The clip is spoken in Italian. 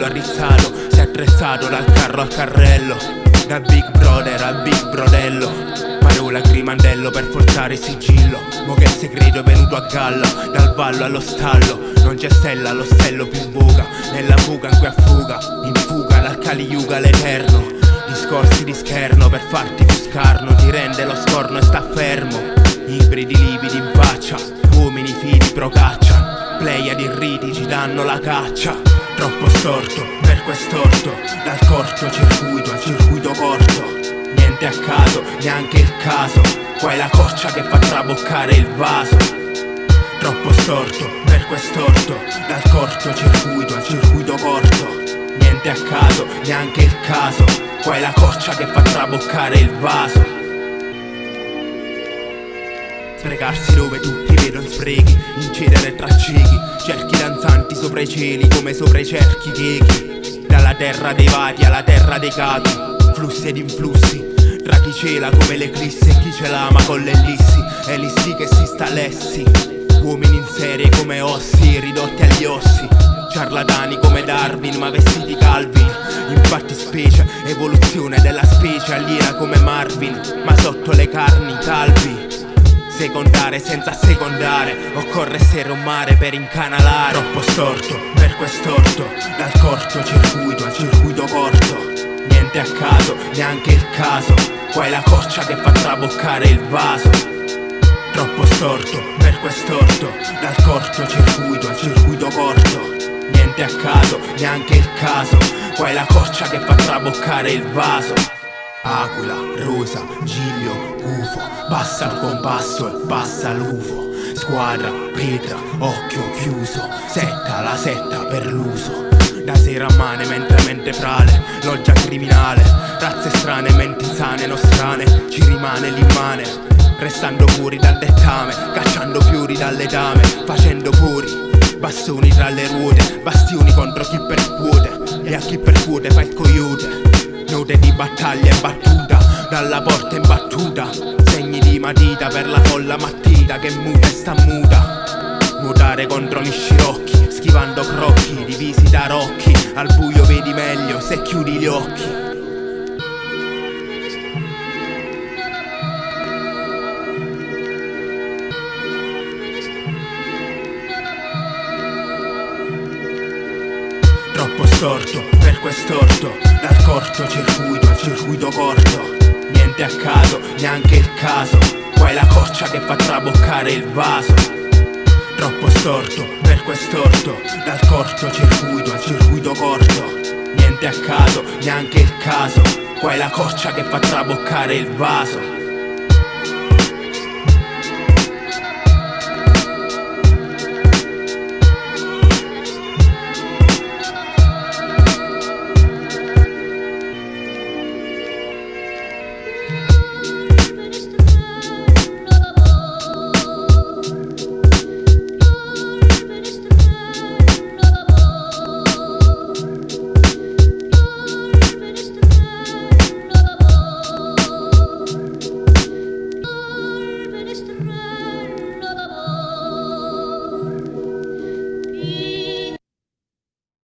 bello arrizzato Si è attrezzato dal carro al carrello. Da Big Brother al Big Brodello. Parola grimandello per forzare il sigillo. Mo che il segreto è venuto a galla Dal ballo allo stallo. Non c'è stella, lo stello più buca. Nella fuga in cui affuga In fuga dal Kali Yuga l'eterno. Discorsi di scherno per farti più scarno Ti rende lo scorno e sta fermo. Ibridi lividi in faccia Uomini fidi procaccia. Pleiadi irriti ci danno la caccia Troppo storto per quest'orto Dal corto circuito al circuito corto. Niente a caso, neanche il caso Qua è la coccia che fa traboccare il vaso. Troppo storto per quest'orto Dal corto circuito al circuito corto. Niente a caso, neanche il caso Qua è la coccia che fa traboccare il vaso Sprecarsi dove tutti vedono sprechi Incedere tra ciechi. Cerchi danzanti sopra i cieli come sopra i cerchi chechi Dalla terra dei vati alla terra dei cati. Flussi ed influssi Tra chi cela come l'eclissi e chi ce l'ama con l'ellissi. Elissi che si sta lessi. Uomini in serie come ossi ridotti agli ossi. Ciarlatani come Darwin ma vestiti Calvin Infatti specie, evoluzione della specie aliena come Marvin Ma sotto le carni calvi secondare senza secondare. Occorre essere un mare per incanalare. Troppo storto per quest'orto. Dal corto circuito al circuito corto. Niente a caso, neanche il caso. Qua è la coccia che fa traboccare il vaso. Troppo storto per quest'orto. Dal corto circuito al circuito corto. Niente a caso, neanche il caso. Qua è la coccia che fa traboccare il vaso Aquila, rosa, giglio, gufo Basta il compasso e passa l'ufo. Squadra, pietra, occhio chiuso Setta, la setta per l'uso. Da sera a mane, mentre mente frale Loggia criminale, razze strane, menti sane, non strane Ci rimane l'immane. Restando fuori dal dettame Cacciando fiori dalle dame Facendo fuori Bastoni tra le ruote Bastioni contro chi percuote E a chi percuote fa il coyote Note di battaglia e battuta Dalla porta in battuta. Segni di matita per la folla mattita Che muta e sta muta. Nuotare contro gli scirocchi Schivando crocchi Divisi da rocchi. Al buio vedi meglio se chiudi gli occhi. Troppo storto per quest'orto Dal corto circuito al circuito corto. Niente a caso, neanche il caso Qua è la coccia che fa traboccare il vaso. Troppo storto per quest'orto Dal corto circuito al circuito corto. Niente a caso, neanche il caso Qua è la coccia che fa traboccare il vaso minutes